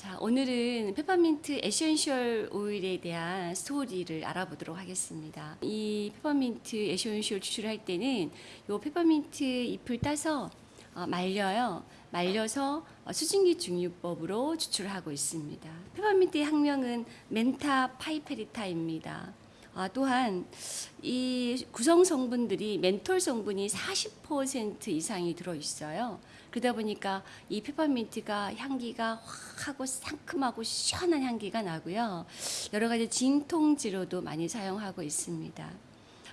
자, 오늘은 페퍼민트 essential 오일에 대한 스토리를 알아보도록 하겠습니다. 이 페퍼민트 essential 추출할 때는 이 페퍼민트 잎을 따서 어, 말려요. 말려서 어, 수증기 증류법으로 추출하고 있습니다. 페퍼민트의 학명은 Mentha piperita입니다. 아, 또한 이 구성 성분들이 멘톨 성분이 40% 이상이 들어 있어요. 그러다 보니까 이 페퍼민트가 향기가 확 하고 상큼하고 시원한 향기가 나고요. 여러 가지 진통제로도 많이 사용하고 있습니다.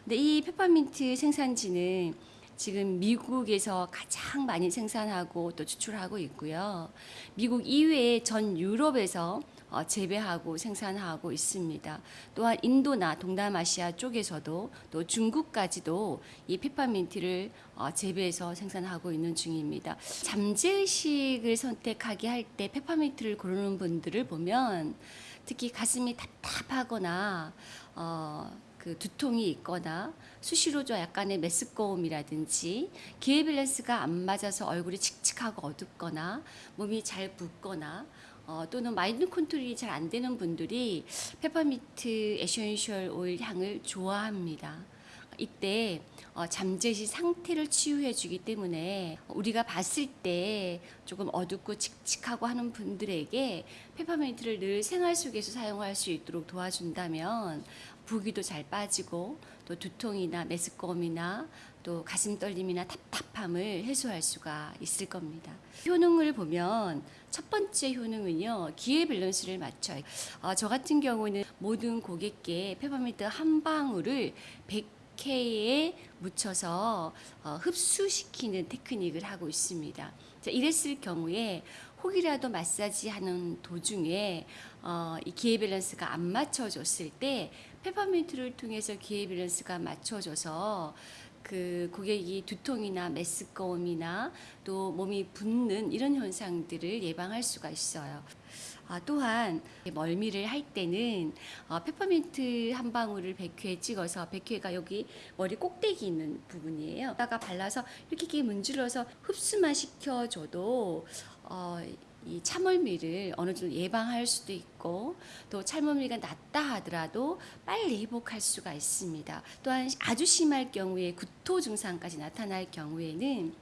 근데 이 페퍼민트 생산지는 지금 미국에서 가장 많이 생산하고 또 추출하고 있고요. 미국 이외에 전 유럽에서 어, 재배하고 생산하고 있습니다. 또한 인도나 동남아시아 쪽에서도 또 중국까지도 이 페퍼민트를 어, 재배해서 생산하고 있는 중입니다. 잠재의식을 선택하게 할 때 페퍼민트를 고르는 분들을 보면 특히 가슴이 답답하거나 어, 그 두통이 있거나 수시로 좀 약간의 메스꺼움이라든지 기혈 밸런스가 안 맞아서 얼굴이 칙칙하고 어둡거나 몸이 잘 붓거나 어, 또는 마인드 컨트롤이 잘 안 되는 분들이 페퍼민트 essential 오일 향을 좋아합니다. 이때 어, 잠재의식 상태를 치유해 주기 때문에 우리가 봤을 때 조금 어둡고 칙칙하고 하는 분들에게 페퍼민트를 늘 생활 속에서 사용할 수 있도록 도와준다면 부기도 잘 빠지고 또 두통이나 메스꺼움이나 또 가슴 떨림이나 답답함을 해소할 수가 있을 겁니다. 효능을 보면 첫 번째 효능은요 기혈 밸런스를 맞춰요. 어, 저 같은 경우는 모든 고객께 페퍼민트 한 방울을 100K에 묻혀서 어, 흡수시키는 테크닉을 하고 있습니다. 자, 이랬을 경우에 혹이라도 마사지하는 도중에 어, 이 기혈 밸런스가 안 맞춰졌을 때 페퍼민트를 통해서 기혈 밸런스가 맞춰져서 그 고객이 두통이나 메스꺼움이나 또 몸이 붓는 이런 현상들을 예방할 수가 있어요. 아, 또한 멀미를 할 때는 어, 페퍼민트 한 방울을 100회 찍어서 100회가 여기 머리 꼭대기 있는 부분이에요. 다가 발라서 이렇게, 문질러서 흡수만 시켜줘도 어, 이 참멀미를 어느 정도 예방할 수도 있고 또 참멀미가 낫다 하더라도 빨리 회복할 수가 있습니다. 또한 아주 심할 경우에 구토 증상까지 나타날 경우에는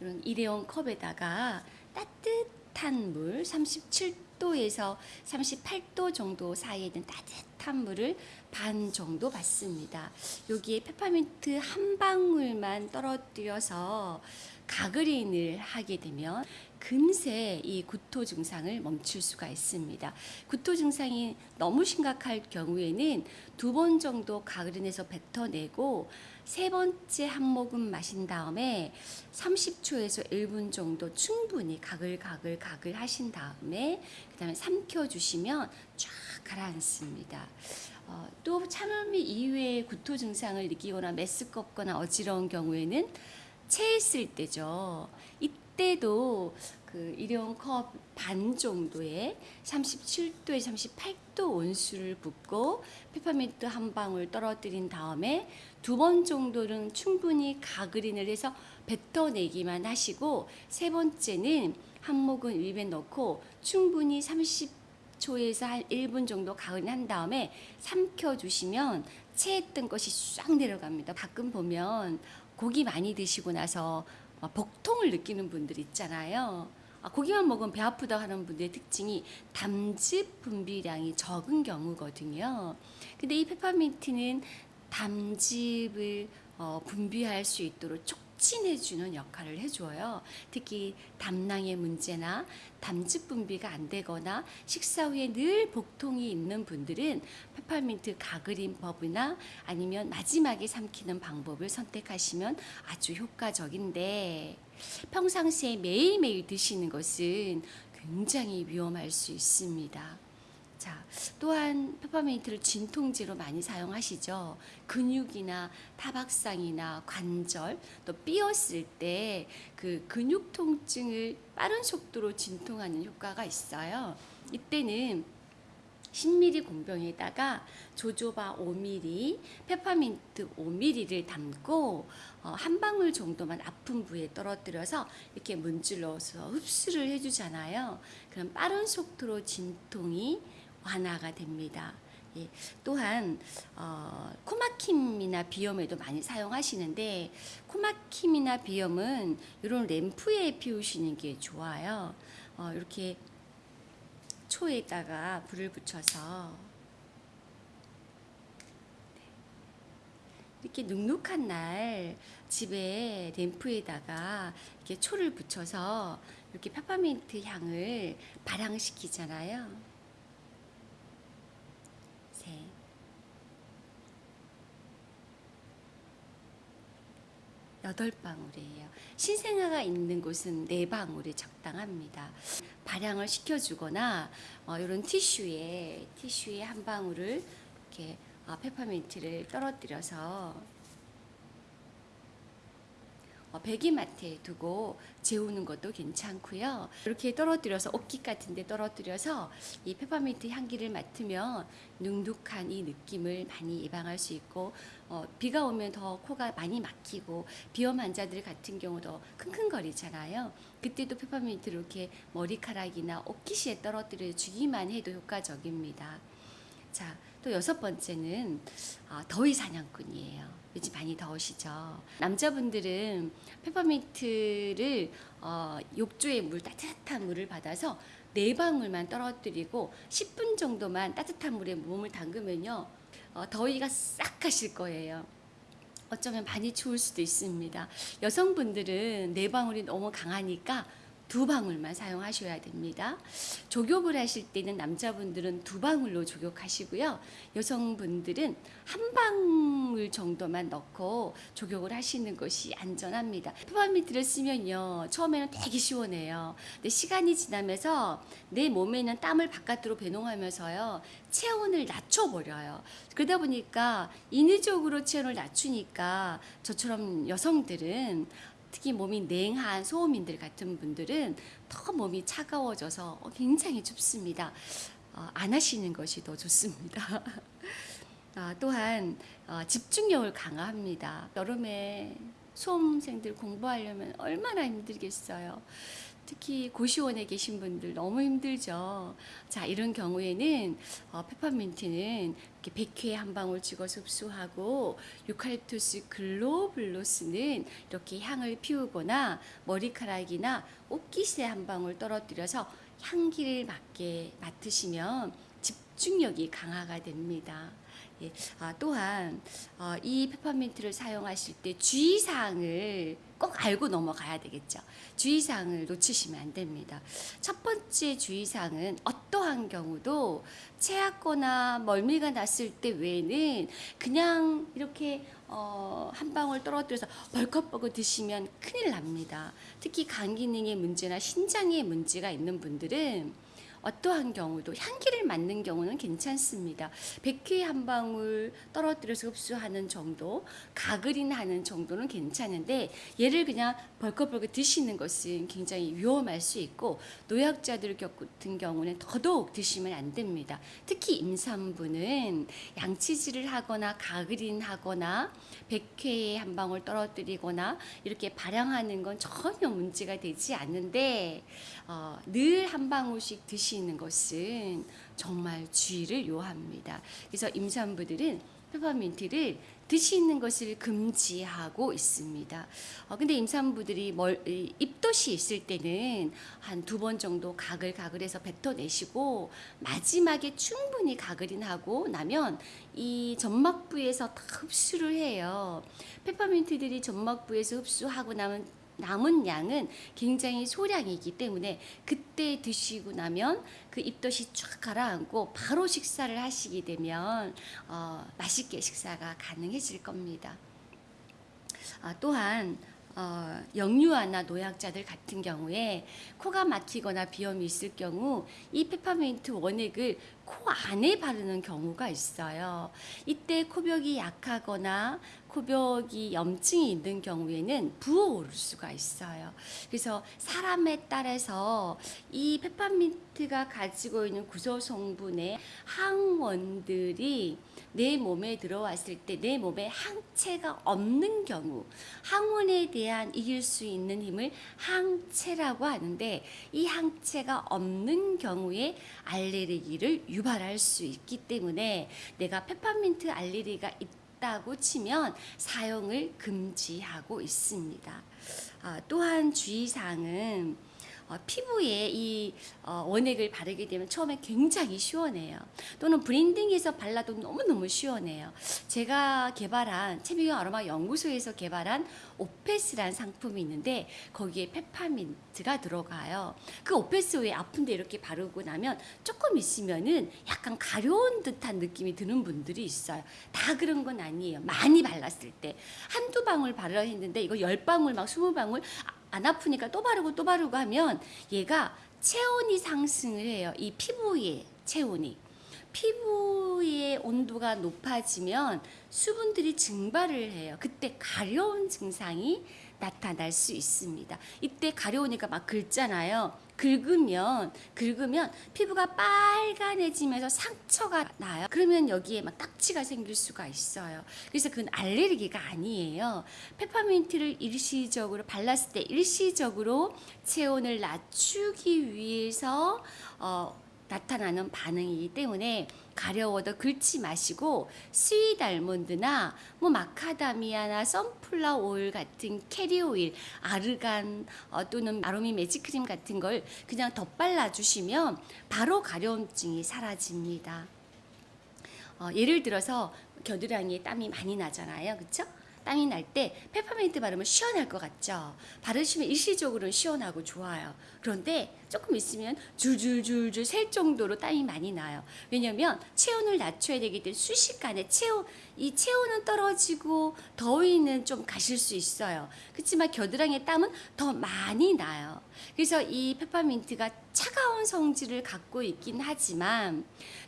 이런 일회용 컵에다가 따뜻한 물 37도에서 38도 정도 사이에 있는 따뜻한 물을 반 정도 받습니다. 여기에 페퍼민트 한 방울만 떨어뜨려서 가그린을 하게 되면 금세 이 구토 증상을 멈출 수가 있습니다. 구토 증상이 너무 심각할 경우에는 두 번 정도 가그린에서 뱉어내고 세 번째 한 모금 마신 다음에 30초에서 1분 정도 충분히 가글가글 가글 하신 다음에 그 다음에 삼켜 주시면 쫙 가라앉습니다. 어, 또 참을미 이외의 구토 증상을 느끼거나 메스껍거나 어지러운 경우에는 체했을 때죠. 이때도 그 일회용 컵 반 정도의 37도에 38도 온수를 붓고 페퍼민트 한 방울 떨어뜨린 다음에 두 번 정도는 충분히 가그린을 해서 뱉어내기만 하시고 세 번째는 한 모금 입에 넣고 충분히 30초에서 한 1분 정도 가글한 다음에 삼켜 주시면 체했던 것이 싹 내려갑니다. 가끔 보면 고기 많이 드시고 나서 복통을 느끼는 분들 있잖아요. 아, 고기만 먹으면 배 아프다 하는 분들의 특징이 담즙 분비량이 적은 경우거든요. 근데 이 페퍼민트는 담즙을 어, 분비할 수 있도록 촉 진해주는 역할을 해줘요. 특히 담낭의 문제나 담즙 분비가 안 되거나 식사 후에 늘 복통이 있는 분들은 페퍼민트 가그린법이나 아니면 마지막에 삼키는 방법을 선택하시면 아주 효과적인데 평상시에 매일매일 드시는 것은 굉장히 위험할 수 있습니다. 자, 또한 페퍼민트를 진통제로 많이 사용하시죠. 근육이나 타박상이나 관절 또 삐었을 때 그 근육 통증을 빠른 속도로 진통하는 효과가 있어요. 이때는 10ml 공병에다가 조조바 5ml, 페퍼민트 5ml를 담고 어, 한 방울 정도만 아픈 부위에 떨어뜨려서 이렇게 문질러서 흡수를 해주잖아요. 그럼 빠른 속도로 진통이 완화가 됩니다. 예, 또한 어, 코막힘이나 비염에도 많이 사용하시는데 코막힘이나 비염은 이런 램프에 피우시는 게 좋아요. 어, 이렇게 초에다가 불을 붙여서 이렇게 눅눅한 날 집에 램프에다가 이렇게 초를 붙여서 이렇게 페퍼민트 향을 발향시키잖아요. 여덟 방울이에요. 신생아가 있는 곳은 네 방울이 적당합니다. 발향을 시켜주거나 어, 이런 티슈에 티슈에 한 방울을 이렇게 어, 페퍼민트를 떨어뜨려서 어, 베개맡에 두고 재우는 것도 괜찮고요. 이렇게 떨어뜨려서 옷깃 같은 데 떨어뜨려서 이 페퍼민트 향기를 맡으면 눅눅한 이 느낌을 많이 예방할 수 있고 어, 비가 오면 더 코가 많이 막히고 비염 환자들 같은 경우도 킁킁거리잖아요. 그때도 페퍼민트를 이렇게 머리카락이나 옷깃에 떨어뜨려 주기만 해도 효과적입니다. 자, 또 여섯 번째는 어, 더위 사냥꾼이에요. 요즘 많이 더우시죠. 남자분들은 페퍼민트를 어, 욕조에 물 따뜻한 물을 받아서 네 방울만 떨어뜨리고 10분 정도만 따뜻한 물에 몸을 담그면요 어, 더위가 싹 가실 거예요. 어쩌면 많이 추울 수도 있습니다. 여성분들은 네 방울이 너무 강하니까 두 방울만 사용하셔야 됩니다. 조격을 하실 때는 남자분들은 두 방울로 조격하시고요. 여성분들은 한 방울 정도만 넣고 조격을 하시는 것이 안전합니다. 페퍼민트를 쓰면요. 처음에는 되게 시원해요. 근데 시간이 지나면서 내 몸에는 땀을 바깥으로 배농하면서요. 체온을 낮춰버려요. 그러다 보니까 인위적으로 체온을 낮추니까 저처럼 여성들은 특히 몸이 냉한 소음인들 같은 분들은 더 몸이 차가워져서 굉장히 춥습니다. 어, 안 하시는 것이 더 좋습니다. 아, 또한 어, 집중력을 강화합니다. 여름에 수험생들 공부하려면 얼마나 힘들겠어요. 특히 고시원에 계신 분들 너무 힘들죠. 자, 이런 경우에는 어, 페퍼민트는 이렇게 백회에 한 방울 찍어서 흡수하고 유칼립투스 글로블로스는 이렇게 향을 피우거나 머리카락이나 옷깃에 한 방울 떨어뜨려서 향기를 맡게 맡으시면 집중력이 강화가 됩니다. 예, 아, 또한 어, 이 페퍼민트를 사용하실 때 주의사항을 꼭 알고 넘어가야 되겠죠. 주의사항을 놓치시면 안 됩니다. 첫 번째 주의사항은 어떠한 경우도 체하거나 멀미가 났을 때 외에는 그냥 이렇게 어, 한 방울 떨어뜨려서 벌컥벌컥 드시면 큰일 납니다. 특히 간 기능의 문제나 신장에 문제가 있는 분들은 어떠한 경우도 향기를 맡는 경우는 괜찮습니다. 백회 한 방울 떨어뜨려서 흡수하는 정도, 가글이나 하는 정도는 괜찮은데 얘를 그냥 벌컥벌컥 드시는 것은 굉장히 위험할 수 있고 노약자들 같은 경우는 더더욱 드시면 안 됩니다. 특히 임산부는 양치질을 하거나 가글인 하거나 백회에 한 방울 떨어뜨리거나 이렇게 발향하는 건 전혀 문제가 되지 않는데 어, 늘 한 방울씩 드시 는 것은 정말 주의를 요합니다. 그래서 임산부들은 페퍼민트를 드시는 것을 금지하고 있습니다. 어, 근데 임산부들이 멀, 이, 입덧이 있을 때는 한 두 번 정도 가글 가글해서 뱉어내시고 마지막에 충분히 가글인하고 나면 이 점막부에서 다 흡수를 해요. 페퍼민트들이 점막부에서 흡수하고 나면 남은 양은 굉장히 소량이기 때문에 그때 드시고 나면 그 입덧이 쫙 가라앉고 바로 식사를 하시게 되면 어, 맛있게 식사가 가능해질 겁니다. 아, 또한 어, 영유아나 노약자들 같은 경우에 코가 막히거나 비염이 있을 경우 이 페퍼민트 원액을 코 안에 바르는 경우가 있어요. 이때 코벽이 약하거나 코벽이 염증이 있는 경우에는 부어오를 수가 있어요. 그래서 사람에 따라서 이 페퍼민트가 가지고 있는 구조 성분의 항원들이 내 몸에 들어왔을 때 내 몸에 항체가 없는 경우 항원에 대한 이길 수 있는 힘을 항체라고 하는데 이 항체가 없는 경우에 알레르기를 유발할 수 있기 때문에 내가 페퍼민트 알레르기가 있다고 치면 사용을 금지하고 있습니다. 아, 또한 주의사항은 어, 피부에 이 어, 원액을 바르게 되면 처음에 굉장히 시원해요. 또는 브랜딩에서 발라도 너무너무 시원해요. 제가 개발한 채미경 아로마 연구소에서 개발한 오페스란 상품이 있는데 거기에 페퍼민트가 들어가요. 그 오페스 왜 아픈데 이렇게 바르고 나면 조금 있으면은 약간 가려운 듯한 느낌이 드는 분들이 있어요. 다 그런 건 아니에요. 많이 발랐을 때 한두 방울 바르라 했는데 이거 열 방울 막 스무 방울 안 아프니까 또 바르고 또 바르고 하면 얘가 체온이 상승을 해요. 이 피부의 체온이. 피부의 온도가 높아지면 수분들이 증발을 해요. 그때 가려운 증상이 나타날 수 있습니다. 이때 가려우니까 막 긁잖아요. 긁으면 긁으면 피부가 빨간해지면서 상처가 나요. 그러면 여기에 막 딱지가 생길 수가 있어요. 그래서 그건 알레르기가 아니에요. 페퍼민트를 일시적으로 발랐을 때 일시적으로 체온을 낮추기 위해서 어, 나타나는 반응이기 때문에 가려워도 긁지 마시고 sweet almond나 뭐 마카다미아나 sunflower 오일 같은 캐리 오일, 아르간 어, 또는 아로미 매직 크림 같은 걸 그냥 덧발라 주시면 바로 가려움증이 사라집니다. 어, 예를 들어서 겨드랑이에 땀이 많이 나잖아요. 그렇죠? 땀이 날 때 페퍼민트 바르면 시원할 것 같죠? 바르시면 일시적으로는 시원하고 좋아요. 그런데 조금 있으면 줄줄줄줄 셀 정도로 땀이 많이 나요. 왜냐면 체온을 낮춰야 되기 때문에 순식간에 체온, 이 체온은 떨어지고 더위는 좀 가실 수 있어요. 그렇지만 겨드랑이에 땀은 더 많이 나요. 그래서 이 페퍼민트가 차가운 성질을 갖고 있긴 하지만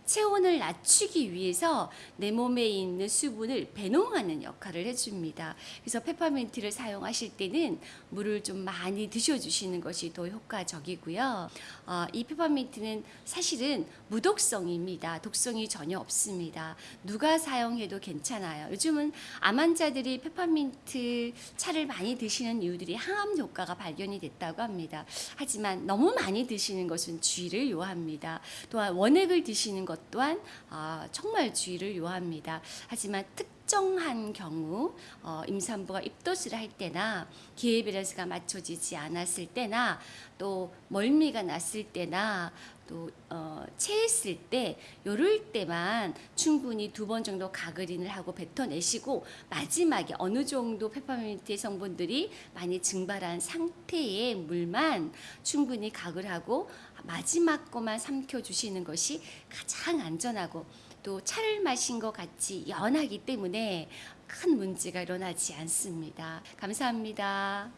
체온을 낮추기 위해서 내 몸에 있는 수분을 배농하는 역할을 해줍니다. 그래서 페퍼민트를 사용하실 때는 물을 좀 많이 드셔주시는 것이 더 효과적이고요. 어, 이 페퍼민트는 사실은 무독성입니다. 독성이 전혀 없습니다. 누가 사용해도 괜찮아요. 요즘은 암 환자들이 페퍼민트 차를 많이 드시는 이유들이 항암 효과가 발견이 됐다고 합니다. 하지만 너무 많이 드시는 것은 주의를 요합니다. 또한 원액을 드시는 것 또한 어, 정말 주의를 요합니다. 하지만 특정한 경우 어, 임산부가 입덧을 할 때나 기회 밸런스가 맞춰지지 않았을 때나 또 멀미가 났을 때나 또 어, 체했을 때 요럴 때만 충분히 두 번 정도 가그린을 하고 뱉어내시고 마지막에 어느 정도 페퍼민트의 성분들이 많이 증발한 상태의 물만 충분히 가글 하고 마지막 거만 삼켜 주시는 것이 가장 안전하고 또 차를 마신 것 같이 연하기 때문에 큰 문제가 일어나지 않습니다. 감사합니다.